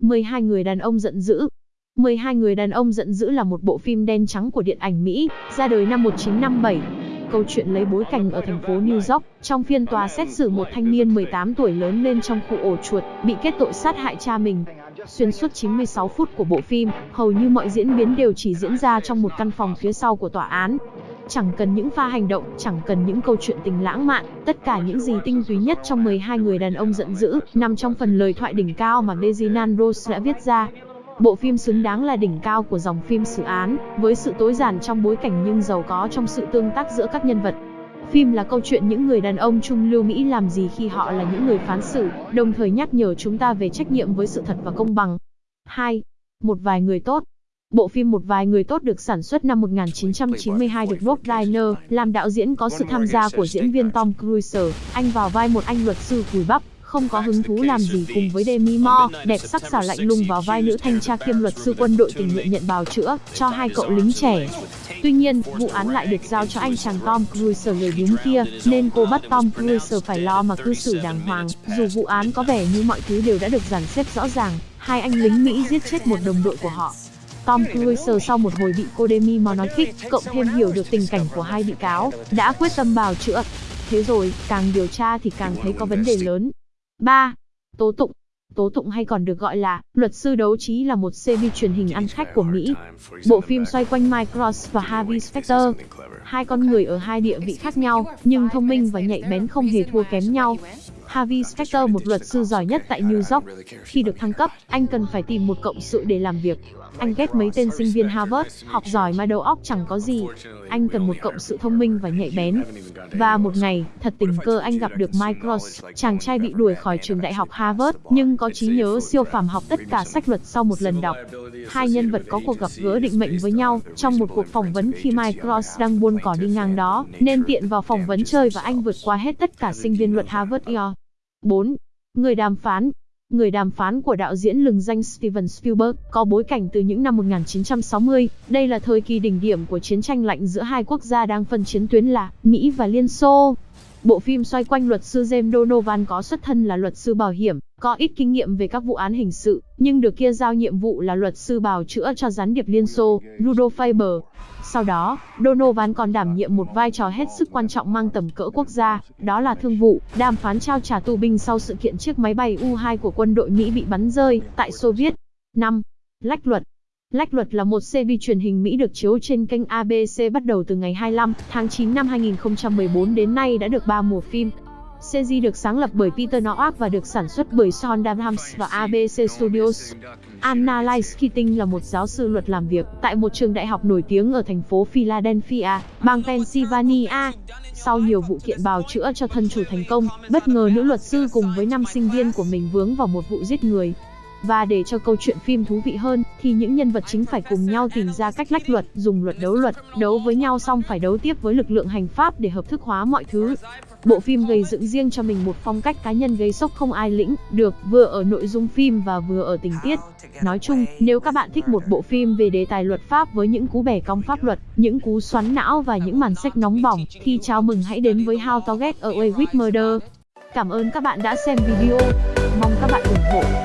12 người đàn ông giận dữ 12 người đàn ông giận dữ là một bộ phim đen trắng của điện ảnh Mỹ, ra đời năm 1957. Câu chuyện lấy bối cảnh ở thành phố New York, trong phiên tòa xét xử một thanh niên 18 tuổi lớn lên trong khu ổ chuột, bị kết tội sát hại cha mình. Xuyên suốt 96 phút của bộ phim, hầu như mọi diễn biến đều chỉ diễn ra trong một căn phòng phía sau của tòa án. Chẳng cần những pha hành động, chẳng cần những câu chuyện tình lãng mạn, tất cả những gì tinh túy nhất trong 12 người đàn ông giận dữ, nằm trong phần lời thoại đỉnh cao mà Reginald Rose đã viết ra. Bộ phim xứng đáng là đỉnh cao của dòng phim xử án, với sự tối giản trong bối cảnh nhưng giàu có trong sự tương tác giữa các nhân vật. Phim là câu chuyện những người đàn ông trung lưu Mỹ làm gì khi họ là những người phán xử, đồng thời nhắc nhở chúng ta về trách nhiệm với sự thật và công bằng. 2. Một vài người tốt Bộ phim Một vài người tốt được sản xuất năm 1992 được Rob Reiner làm đạo diễn có sự tham gia của diễn viên Tom Cruise. Anh vào vai một anh luật sư cùi bắp, không có hứng thú làm gì cùng với Demi Moore, đẹp sắc sảo lạnh lùng vào vai nữ thanh tra kiêm luật sư quân đội tình nguyện nhận bào chữa cho hai cậu lính trẻ. Tuy nhiên, vụ án lại được giao cho anh chàng Tom Cruise người đúng kia, nên cô bắt Tom Cruise phải lo mà cư xử đàng hoàng. Dù vụ án có vẻ như mọi thứ đều đã được dàn xếp rõ ràng, hai anh lính Mỹ giết chết một đồng đội của họ. Tom Cruise sau một hồi bị cô Demi Moore nói khích, cộng thêm hiểu được tình cảnh của hai bị cáo, đã quyết tâm bào chữa. Thế rồi, càng điều tra thì càng thấy có vấn đề lớn. 3. Tố tụng Tố tụng hay còn được gọi là Luật sư đấu trí là một series truyền hình ăn khách của Mỹ. Bộ phim xoay quanh Mike Ross và Harvey Specter. Hai con người ở hai địa vị khác nhau, nhưng thông minh và nhạy bén không hề thua kém nhau. Harvey Specter một luật sư giỏi nhất tại New York. Khi được thăng cấp, anh cần phải tìm một cộng sự để làm việc. Anh ghét mấy tên sinh viên Harvard, học giỏi mà đầu óc chẳng có gì. Anh cần một cộng sự thông minh và nhạy bén. Và một ngày, thật tình cờ anh gặp được Mike Ross, chàng trai bị đuổi khỏi trường đại học Harvard, nhưng có trí nhớ siêu phàm học tất cả sách luật sau một lần đọc. Hai nhân vật có cuộc gặp gỡ định mệnh với nhau trong một cuộc phỏng vấn khi Mike Ross đang buôn cỏ đi ngang đó, nên tiện vào phỏng vấn chơi và anh vượt qua hết tất cả sinh viên luật Harvard EO. 4. Người đàm phán Người đàm phán của đạo diễn lừng danh Steven Spielberg có bối cảnh từ những năm 1960. Đây là thời kỳ đỉnh điểm của chiến tranh lạnh giữa hai quốc gia đang phân chiến tuyến là Mỹ và Liên Xô. Bộ phim xoay quanh luật sư James Donovan có xuất thân là luật sư bảo hiểm, có ít kinh nghiệm về các vụ án hình sự, nhưng được kia giao nhiệm vụ là luật sư bào chữa cho gián điệp Liên Xô, Rudolf Faber. Sau đó, Donovan còn đảm nhiệm một vai trò hết sức quan trọng mang tầm cỡ quốc gia, đó là thương vụ, đàm phán trao trả tù binh sau sự kiện chiếc máy bay U-2 của quân đội Mỹ bị bắn rơi tại Xô Viết. 5. Lách luật Lách luật là một series truyền hình Mỹ được chiếu trên kênh ABC bắt đầu từ ngày 25 tháng 9 năm 2014 đến nay đã được 3 mùa phim. Series được sáng lập bởi Peter Nowak và được sản xuất bởi Sean Dunhams và ABC Studios. Anna Lice Keating là một giáo sư luật làm việc tại một trường đại học nổi tiếng ở thành phố Philadelphia, bang Pennsylvania. Sau nhiều vụ kiện bào chữa cho thân chủ thành công, bất ngờ nữ luật sư cùng với năm sinh viên của mình vướng vào một vụ giết người. Và để cho câu chuyện phim thú vị hơn, thì những nhân vật chính phải cùng nhau tìm ra cách lách luật, dùng luật đấu luật, đấu với nhau xong phải đấu tiếp với lực lượng hành pháp để hợp thức hóa mọi thứ. Bộ phim gây dựng riêng cho mình một phong cách cá nhân gây sốc không ai lĩnh được, vừa ở nội dung phim và vừa ở tình tiết. Nói chung, nếu các bạn thích một bộ phim về đề tài luật pháp với những cú bẻ cong pháp luật, những cú xoắn não và những màn sách nóng bỏng, thì chào mừng hãy đến với How to Get Away with Murder. Cảm ơn các bạn đã xem video. Mong các bạn ủng hộ.